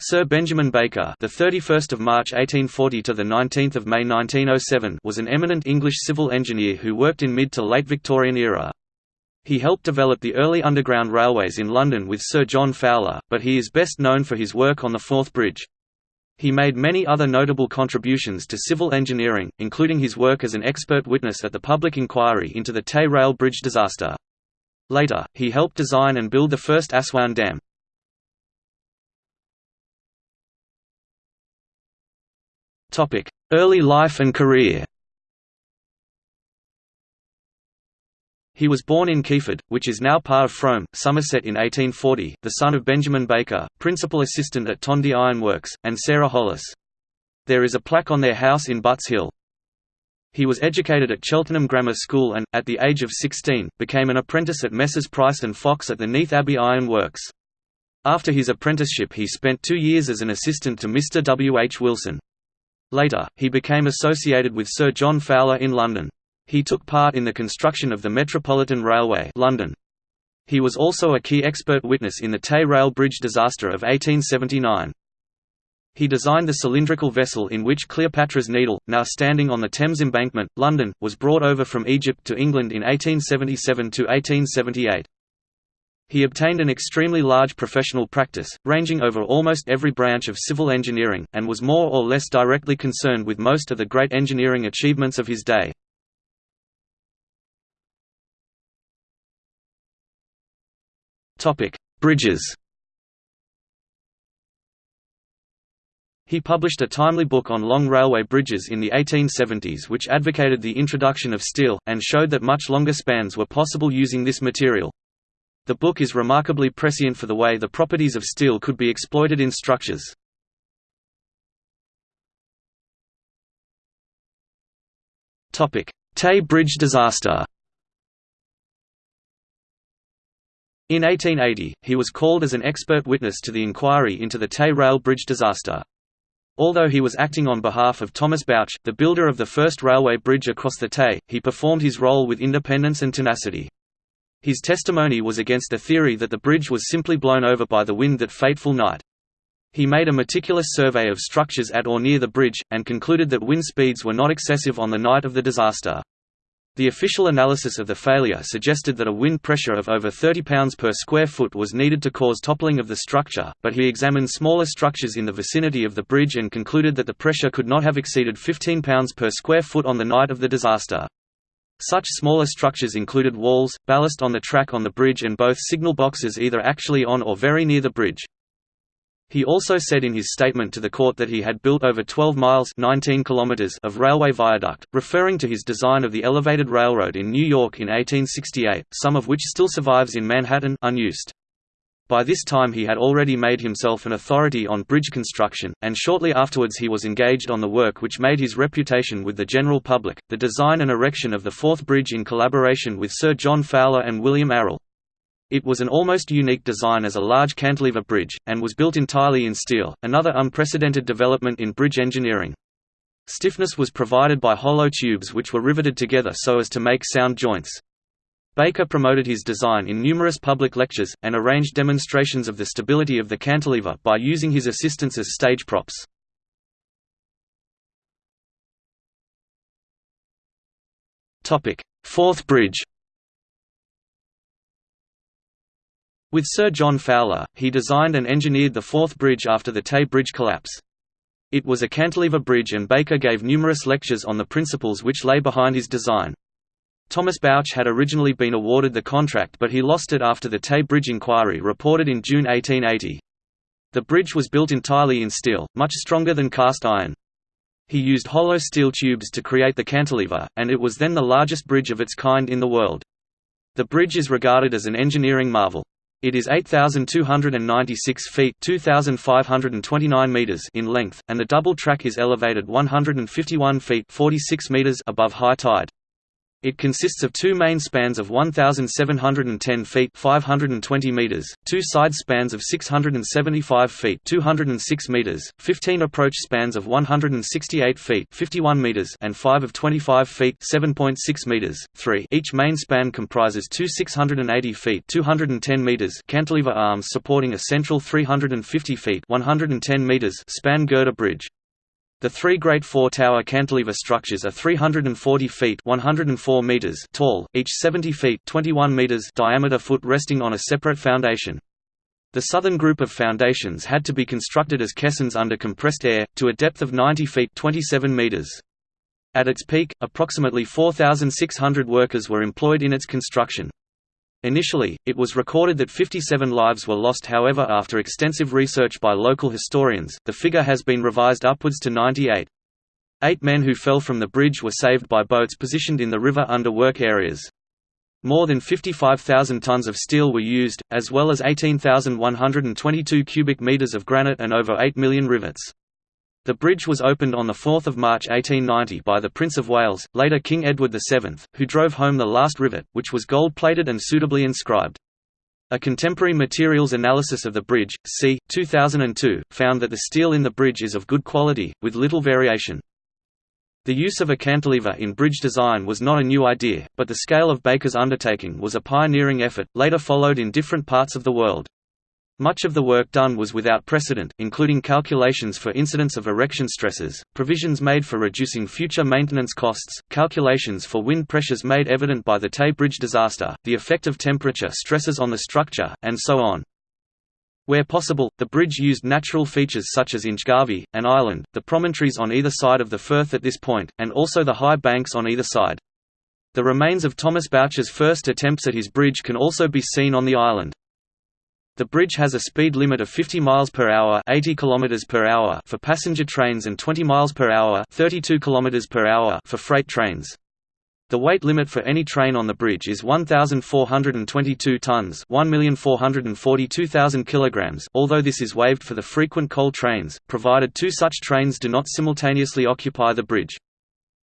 Sir Benjamin Baker, the 31st of March 1840 to the 19th of May 1907, was an eminent English civil engineer who worked in mid to late Victorian era. He helped develop the early underground railways in London with Sir John Fowler, but he is best known for his work on the Forth Bridge. He made many other notable contributions to civil engineering, including his work as an expert witness at the public inquiry into the Tay Rail Bridge disaster. Later, he helped design and build the first Aswan Dam. Early life and career He was born in Keyford, which is now part of Frome, Somerset in 1840, the son of Benjamin Baker, principal assistant at Tondu Iron Works, and Sarah Hollis. There is a plaque on their house in Butts Hill. He was educated at Cheltenham Grammar School and, at the age of 16, became an apprentice at Messrs Price and Fox at the Neath Abbey Iron Works. After his apprenticeship he spent two years as an assistant to Mr W. H. Wilson. Later, he became associated with Sir John Fowler in London. He took part in the construction of the Metropolitan Railway London. He was also a key expert witness in the Tay Rail Bridge disaster of 1879. He designed the cylindrical vessel in which Cleopatra's Needle, now standing on the Thames Embankment, London, was brought over from Egypt to England in 1877–1878. He obtained an extremely large professional practice, ranging over almost every branch of civil engineering, and was more or less directly concerned with most of the great engineering achievements of his day. Bridges He published a timely book on long railway bridges in the 1870s which advocated the introduction of steel, and showed that much longer spans were possible using this material. The book is remarkably prescient for the way the properties of steel could be exploited in structures. Tay Bridge disaster In 1880, he was called as an expert witness to the inquiry into the Tay Rail Bridge disaster. Although he was acting on behalf of Thomas Bouch, the builder of the first railway bridge across the Tay, he performed his role with independence and tenacity. His testimony was against the theory that the bridge was simply blown over by the wind that fateful night. He made a meticulous survey of structures at or near the bridge, and concluded that wind speeds were not excessive on the night of the disaster. The official analysis of the failure suggested that a wind pressure of over 30 pounds per square foot was needed to cause toppling of the structure, but he examined smaller structures in the vicinity of the bridge and concluded that the pressure could not have exceeded 15 pounds per square foot on the night of the disaster. Such smaller structures included walls, ballast on the track on the bridge and both signal boxes either actually on or very near the bridge. He also said in his statement to the court that he had built over 12 miles 19 kilometers of railway viaduct, referring to his design of the elevated railroad in New York in 1868, some of which still survives in Manhattan unused. By this time he had already made himself an authority on bridge construction, and shortly afterwards he was engaged on the work which made his reputation with the general public, the design and erection of the Forth Bridge in collaboration with Sir John Fowler and William Arrol. It was an almost unique design as a large cantilever bridge, and was built entirely in steel, another unprecedented development in bridge engineering. Stiffness was provided by hollow tubes which were riveted together so as to make sound joints. Baker promoted his design in numerous public lectures, and arranged demonstrations of the stability of the cantilever by using his assistants as stage props. Forth Bridge With Sir John Fowler, he designed and engineered the Forth Bridge after the Tay Bridge collapse. It was a cantilever bridge and Baker gave numerous lectures on the principles which lay behind his design. Thomas Bouch had originally been awarded the contract but he lost it after the Tay Bridge inquiry reported in June 1880. The bridge was built entirely in steel, much stronger than cast iron. He used hollow steel tubes to create the cantilever, and it was then the largest bridge of its kind in the world. The bridge is regarded as an engineering marvel. It is 8,296 feet 2,529 meters in length, and the double track is elevated 151 feet 46 meters above high tide. It consists of two main spans of 1,710 feet 520 meters, two side spans of 675 feet 206 meters, 15 approach spans of 168 feet 51 meters and 5 of 25 feet 7.6 meters. 3. Each main span comprises two 680 feet 210 meters cantilever arms supporting a central 350 feet 110 meters span girder bridge. The three great four-tower cantilever structures are 340 feet 104 meters tall, each 70 feet 21 meters diameter foot resting on a separate foundation. The southern group of foundations had to be constructed as caissons under compressed air, to a depth of 90 feet 27 meters. At its peak, approximately 4,600 workers were employed in its construction. Initially, it was recorded that 57 lives were lost however after extensive research by local historians, the figure has been revised upwards to 98. Eight men who fell from the bridge were saved by boats positioned in the river under work areas. More than 55,000 tons of steel were used, as well as 18,122 cubic meters of granite and over 8 million rivets. The bridge was opened on 4 March 1890 by the Prince of Wales, later King Edward VII, who drove home the last rivet, which was gold-plated and suitably inscribed. A contemporary materials analysis of the bridge, c. 2002, found that the steel in the bridge is of good quality, with little variation. The use of a cantilever in bridge design was not a new idea, but the scale of Baker's undertaking was a pioneering effort, later followed in different parts of the world. Much of the work done was without precedent, including calculations for incidence of erection stresses, provisions made for reducing future maintenance costs, calculations for wind pressures made evident by the Tay Bridge disaster, the effect of temperature stresses on the structure, and so on. Where possible, the bridge used natural features such as Inchgarvie, an island, the promontories on either side of the firth at this point, and also the high banks on either side. The remains of Thomas Bouch's first attempts at his bridge can also be seen on the island. The bridge has a speed limit of 50 miles per hour, 80 kilometers per hour for passenger trains and 20 miles per hour, 32 kilometers per hour for freight trains. The weight limit for any train on the bridge is 1422 tons, 1,442,000 kilograms, although this is waived for the frequent coal trains, provided two such trains do not simultaneously occupy the bridge.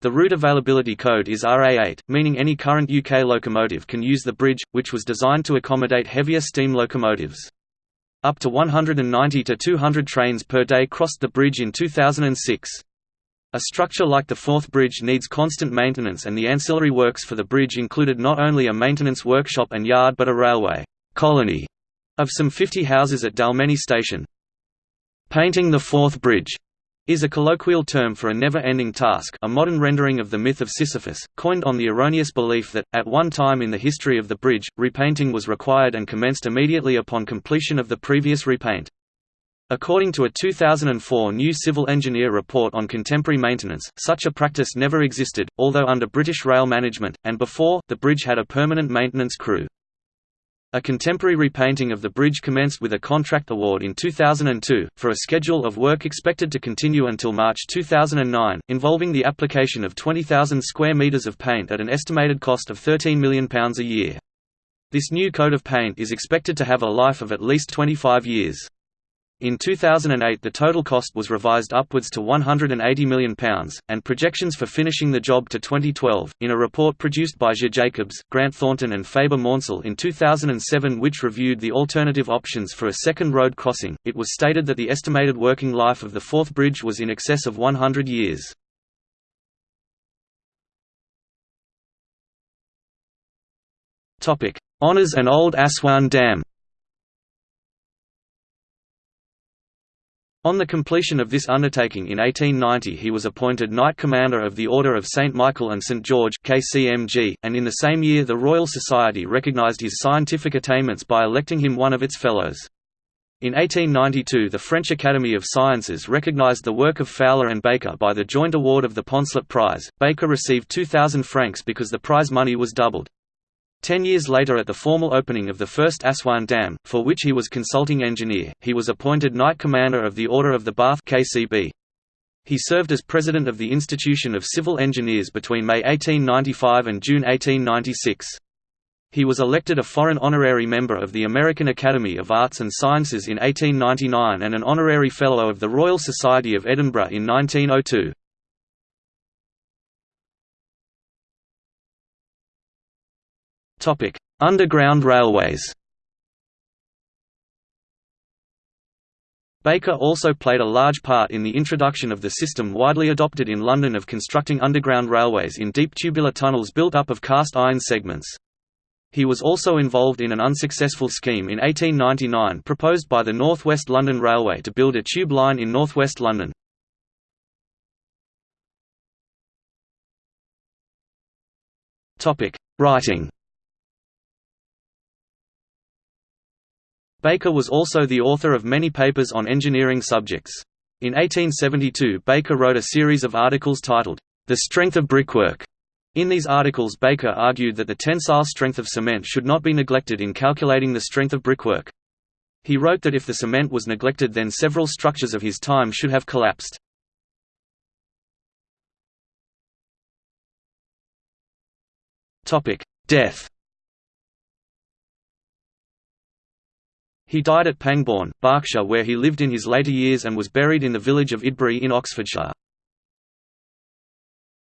The route availability code is RA8, meaning any current UK locomotive can use the bridge, which was designed to accommodate heavier steam locomotives. Up to 190 to 200 trains per day crossed the bridge in 2006. A structure like the Forth Bridge needs constant maintenance and the ancillary works for the bridge included not only a maintenance workshop and yard but a railway colony of some 50 houses at Dalmeny Station. Painting the Forth Bridge is a colloquial term for a never-ending task a modern rendering of the myth of Sisyphus, coined on the erroneous belief that, at one time in the history of the bridge, repainting was required and commenced immediately upon completion of the previous repaint. According to a 2004 new civil engineer report on contemporary maintenance, such a practice never existed, although under British rail management, and before, the bridge had a permanent maintenance crew. A contemporary repainting of the bridge commenced with a contract award in 2002, for a schedule of work expected to continue until March 2009, involving the application of 20,000 square metres of paint at an estimated cost of £13 million a year. This new coat of paint is expected to have a life of at least 25 years. In 2008 the total cost was revised upwards to £180 million, and projections for finishing the job to 2012. In a report produced by J. Jacobs, Grant Thornton and Faber Maunsell in 2007 which reviewed the alternative options for a second road crossing, it was stated that the estimated working life of the Forth Bridge was in excess of 100 years. Honours and Old Aswan Dam On the completion of this undertaking in 1890 he was appointed Knight Commander of the Order of St. Michael and St. George KCMG, and in the same year the Royal Society recognised his scientific attainments by electing him one of its Fellows. In 1892 the French Academy of Sciences recognised the work of Fowler and Baker by the joint award of the Poncelet Prize. Baker received 2,000 francs because the prize money was doubled. Ten years later at the formal opening of the first Aswan Dam, for which he was consulting engineer, he was appointed Knight Commander of the Order of the Bath KCB. He served as president of the Institution of Civil Engineers between May 1895 and June 1896. He was elected a foreign honorary member of the American Academy of Arts and Sciences in 1899 and an honorary fellow of the Royal Society of Edinburgh in 1902. Underground railways Baker also played a large part in the introduction of the system widely adopted in London of constructing underground railways in deep tubular tunnels built up of cast iron segments. He was also involved in an unsuccessful scheme in 1899 proposed by the North West London Railway to build a tube line in North West London. Writing Baker was also the author of many papers on engineering subjects. In 1872 Baker wrote a series of articles titled, The Strength of Brickwork. In these articles Baker argued that the tensile strength of cement should not be neglected in calculating the strength of brickwork. He wrote that if the cement was neglected then several structures of his time should have collapsed. Death He died at Pangbourne, Berkshire where he lived in his later years and was buried in the village of Idbury in Oxfordshire.